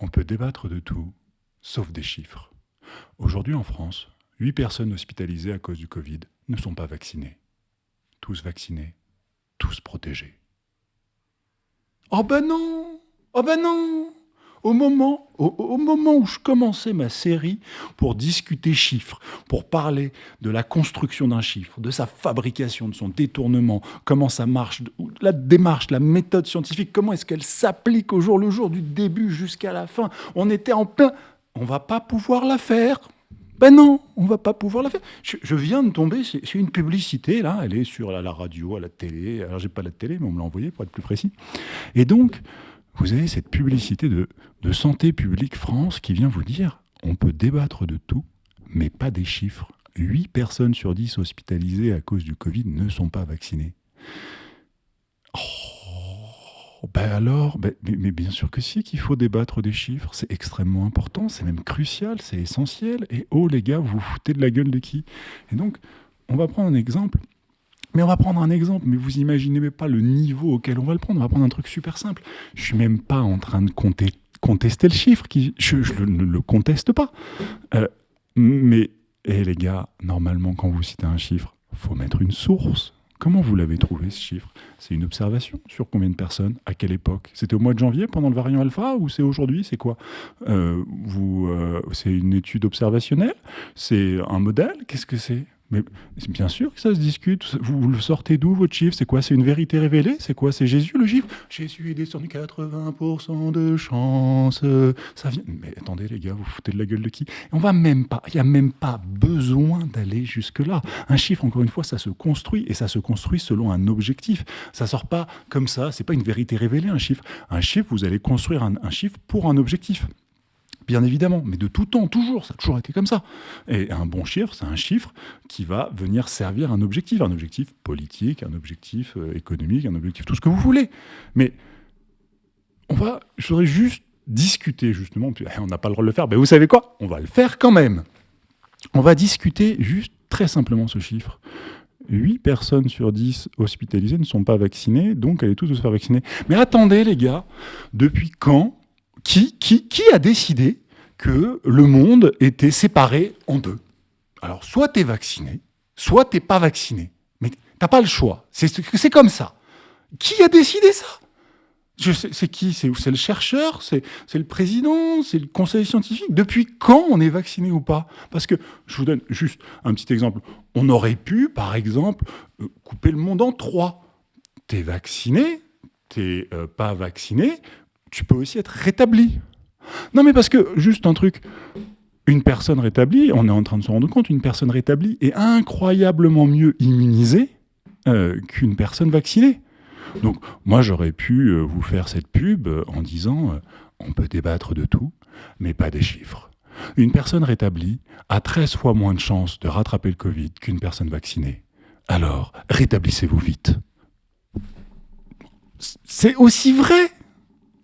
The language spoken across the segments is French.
On peut débattre de tout, sauf des chiffres. Aujourd'hui en France, 8 personnes hospitalisées à cause du Covid ne sont pas vaccinées. Tous vaccinés, tous protégés. Oh ben non Oh ben non au moment, au, moment où je commençais ma série pour discuter chiffres, pour parler de la construction d'un chiffre, de sa fabrication, de son détournement, comment ça marche, la démarche, la méthode scientifique, comment est-ce qu'elle s'applique au jour le jour, du début jusqu'à la fin, on était en plein... On va pas pouvoir la faire. Ben non, on va pas pouvoir la faire. Je, viens de tomber, c'est une publicité, là, elle est sur la, radio, à la télé. Alors, j'ai pas la télé, mais on me l'a envoyé pour être plus précis. Et donc, vous avez cette publicité de, Santé publique France qui vient vous dire on peut débattre de tout, mais pas des chiffres. 8 personnes sur 10 hospitalisées à cause du Covid ne sont pas vaccinées. Oh, ben alors, ben, mais, bien sûr que si, qu'il faut débattre des chiffres, c'est extrêmement important, c'est même crucial, c'est essentiel. Et oh les gars, vous vous foutez de la gueule de qui? Et donc, on va prendre un exemple. Mais on va prendre un exemple, mais vous imaginez même pas le niveau auquel on va le prendre. On va prendre un truc super simple. Je suis même pas en train de contester le chiffre, je, ne le conteste pas. Euh, mais, eh, les gars, normalement, quand vous citez un chiffre, faut mettre une source. Comment vous l'avez trouvé ce chiffre? C'est une observation sur combien de personnes À quelle époque? C'était au mois de janvier pendant le variant alpha ou c'est aujourd'hui? C'est quoi? Euh, euh, C'est une étude observationnelle? C'est un modèle? Qu'est-ce que c'est? Mais bien sûr que ça se discute. Vous, le sortez d'où votre chiffre? C'est quoi? C'est une vérité révélée? C'est quoi? C'est Jésus le chiffre? Jésus est descendu 80% de chance. Ça vient. Mais attendez les gars, vous foutez de la gueule de qui? On va même pas. Il n'y a même pas besoin d'aller jusque là. Un chiffre, encore une fois, ça se construit et ça se construit selon un objectif. Ça sort pas comme ça. C'est pas une vérité révélée un chiffre. Un chiffre, vous allez construire un chiffre pour un objectif bien évidemment, mais de tout temps, toujours, ça a toujours été comme ça. Et un bon chiffre, c'est un chiffre qui va venir servir un objectif, un objectif politique, un objectif euh, économique, un objectif tout ce que vous voulez. Mais on va, je voudrais juste discuter justement, on n'a pas le droit de le faire, mais vous savez quoi? On va le faire quand même. On va discuter juste très simplement ce chiffre. 8 personnes sur 10 hospitalisées ne sont pas vaccinées, donc allez tous se faire vacciner. Mais attendez les gars, depuis quand qui, a décidé que le monde était séparé en deux? Alors, soit tu es vacciné, soit tu pas vacciné. Mais t'as pas le choix. C'est comme ça. Qui a décidé ça? C'est qui? C'est le chercheur? C'est le président? C'est le conseil scientifique? Depuis quand on est vacciné ou pas? Parce que, je vous donne juste un petit exemple. On aurait pu, par exemple, euh, couper le monde en trois. T'es vacciné, t'es euh, pas vacciné, tu peux aussi être rétabli. Non, mais parce que, juste un truc, une personne rétablie, on est en train de se rendre compte, une personne rétablie est incroyablement mieux immunisée euh, qu'une personne vaccinée. Donc, moi, j'aurais pu euh, vous faire cette pub euh, en disant on peut débattre de tout, mais pas des chiffres. Une personne rétablie a 13 fois moins de chances de rattraper le Covid qu'une personne vaccinée. Alors, rétablissez-vous vite. C'est aussi vrai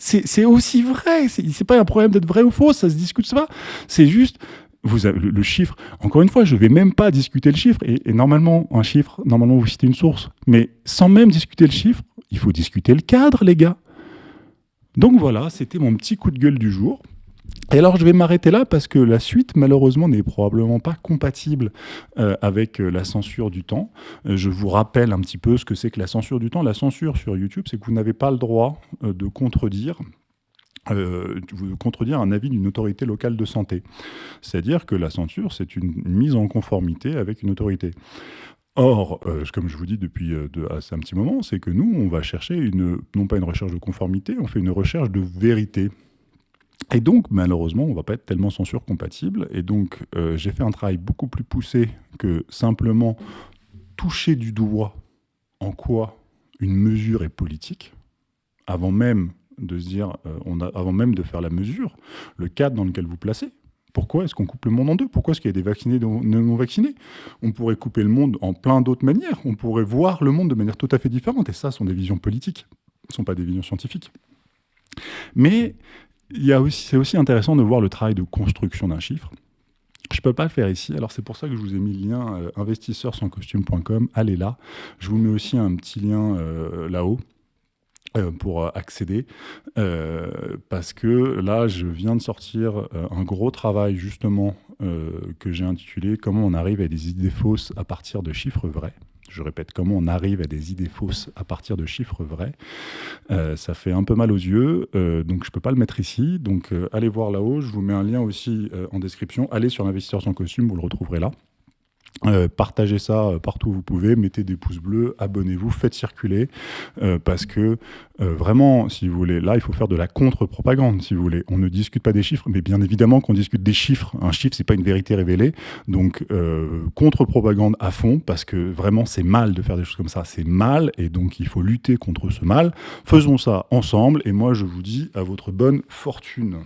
c'est aussi vrai. C'est pas un problème d'être vrai ou faux, ça se discute pas. C'est juste, vous avez le, chiffre. Encore une fois, je vais même pas discuter le chiffre. Et, normalement, un chiffre, normalement, vous citez une source. Mais sans même discuter le chiffre, il faut discuter le cadre, les gars. Donc voilà, c'était mon petit coup de gueule du jour. Et alors je vais m'arrêter là parce que la suite malheureusement n'est probablement pas compatible euh, avec euh, la censure du temps. Euh, je vous rappelle un petit peu ce que c'est que la censure du temps. La censure sur YouTube, c'est que vous n'avez pas le droit de contredire un avis d'une autorité locale de santé. C'est-à-dire que la censure, c'est une mise en conformité avec une autorité. Or, comme je vous dis depuis de, un petit moment, c'est que nous, on va chercher une, non pas une recherche de conformité, on fait une recherche de vérité. Et donc, malheureusement, on ne va pas être tellement censure compatible. Et donc, euh, j'ai fait un travail beaucoup plus poussé que simplement toucher du doigt en quoi une mesure est politique, avant même de se dire, euh, avant même de faire la mesure, le cadre dans lequel vous placez. Pourquoi est-ce qu'on coupe le monde en deux? Pourquoi est-ce qu'il y a des vaccinés et des non vaccinés On pourrait couper le monde en plein d'autres manières. On pourrait voir le monde de manière tout à fait différente. Et ça, ce sont des visions politiques. Ce ne sont pas des visions scientifiques. Mais c'est aussi intéressant de voir le travail de construction d'un chiffre. Je ne peux pas le faire ici, alors c'est pour ça que je vous ai mis le lien euh, investisseurs sans costume.com, allez là. Je vous mets aussi un petit lien euh, là-haut euh, pour accéder, euh, parce que là, je viens de sortir un gros travail justement que j'ai intitulé « Comment on arrive à des idées fausses à partir de chiffres vrais ». Je répète, comment on arrive à des idées fausses à partir de chiffres vrais. ça fait un peu mal aux yeux, donc je ne peux pas le mettre ici. Donc allez voir là-haut, je vous mets un lien aussi en description. Allez sur l'investisseur sans costume, vous le retrouverez là. Euh, partagez ça euh, partout où vous pouvez, mettez des pouces bleus, abonnez-vous, faites circuler, euh, parce que vraiment, si vous voulez, là, il faut faire de la contre-propagande, si vous voulez. On ne discute pas des chiffres, mais bien évidemment qu'on discute des chiffres. Un chiffre, c'est pas une vérité révélée, donc contre-propagande à fond, parce que vraiment, c'est mal de faire des choses comme ça, c'est mal, et donc il faut lutter contre ce mal. Faisons ça ensemble, et moi, je vous dis à votre bonne fortune.